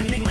Turning.